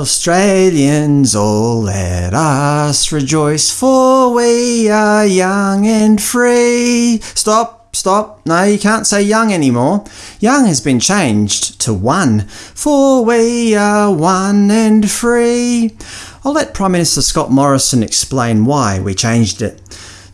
Australians, all let us rejoice, for we are young and free. Stop, stop. No, you can't say young anymore. Young has been changed to one, for we are one and free. I'll let Prime Minister Scott Morrison explain why we changed it.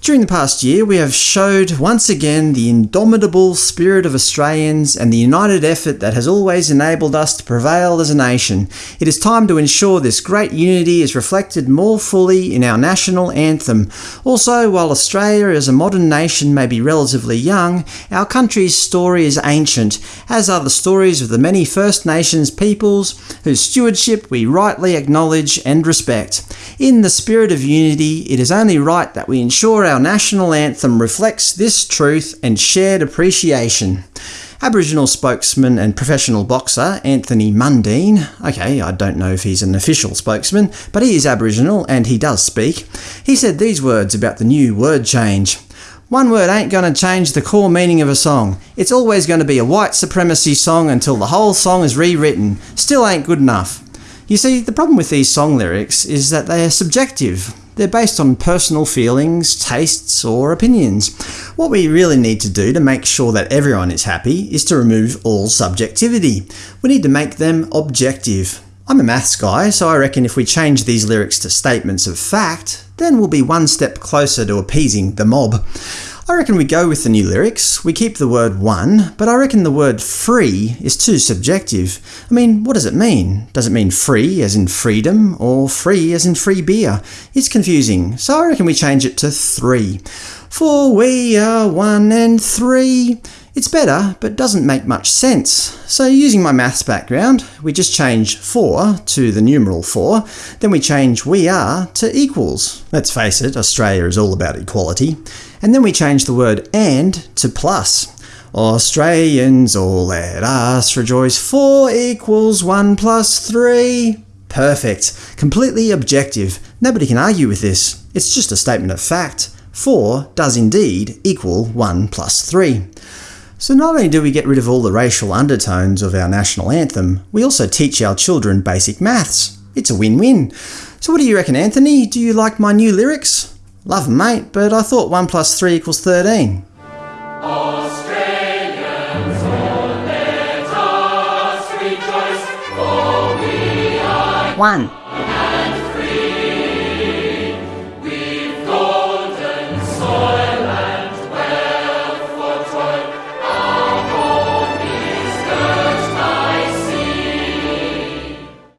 During the past year, we have showed once again the indomitable spirit of Australians and the united effort that has always enabled us to prevail as a nation. It is time to ensure this great unity is reflected more fully in our national anthem. Also, while Australia as a modern nation may be relatively young, our country's story is ancient, as are the stories of the many First Nations peoples whose stewardship we rightly acknowledge and respect. In the spirit of unity, it is only right that we ensure our national anthem reflects this truth and shared appreciation. Aboriginal spokesman and professional boxer Anthony Mundine – okay, I don't know if he's an official spokesman, but he is Aboriginal and he does speak – he said these words about the new word change. One word ain't going to change the core meaning of a song. It's always going to be a white supremacy song until the whole song is rewritten. Still ain't good enough. You see, the problem with these song lyrics is that they are subjective. They're based on personal feelings, tastes, or opinions. What we really need to do to make sure that everyone is happy is to remove all subjectivity. We need to make them objective. I'm a maths guy, so I reckon if we change these lyrics to statements of fact, then we'll be one step closer to appeasing the mob. I reckon we go with the new lyrics. We keep the word one, but I reckon the word free is too subjective. I mean, what does it mean? Does it mean free as in freedom, or free as in free beer? It's confusing, so I reckon we change it to three. For we are one and three. It's better, but doesn't make much sense. So using my maths background, we just change 4 to the numeral 4, then we change we are to equals. Let's face it, Australia is all about equality. And then we change the word and to plus. Australians, all let us rejoice, 4 equals 1 plus 3. Perfect. Completely objective. Nobody can argue with this. It's just a statement of fact. 4 does indeed equal 1 plus 3. So not only do we get rid of all the racial undertones of our national anthem, we also teach our children basic maths. It's a win-win. So what do you reckon, Anthony? Do you like my new lyrics? Love 'em, mate, but I thought 1 plus 3 equals 13. Australians, all let us rejoice, for we are One.